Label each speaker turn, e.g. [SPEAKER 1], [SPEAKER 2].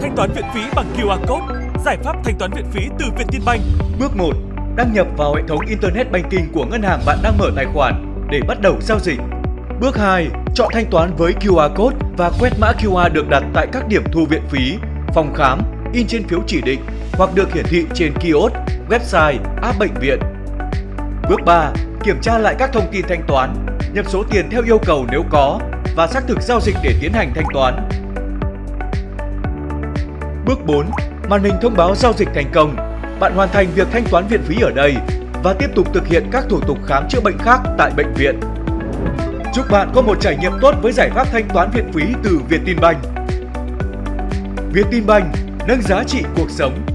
[SPEAKER 1] Thanh toán viện phí bằng QR code, giải pháp thanh toán viện phí từ Vietinbank.
[SPEAKER 2] Bước 1. Đăng nhập vào hệ thống Internet Banking của ngân hàng bạn đang mở tài khoản để bắt đầu giao dịch. Bước 2. Chọn thanh toán với QR code và quét mã QR được đặt tại các điểm thu viện phí, phòng khám, in trên phiếu chỉ định hoặc được hiển thị trên kiosk, website, app bệnh viện. Bước 3. Kiểm tra lại các thông tin thanh toán, nhập số tiền theo yêu cầu nếu có và xác thực giao dịch để tiến hành thanh toán. Bước 4. Màn hình thông báo giao dịch thành công. Bạn hoàn thành việc thanh toán viện phí ở đây và tiếp tục thực hiện các thủ tục khám chữa bệnh khác tại bệnh viện. Chúc bạn có một trải nghiệm tốt với giải pháp thanh toán viện phí từ Vietinbank. Vietinbank nâng giá trị cuộc sống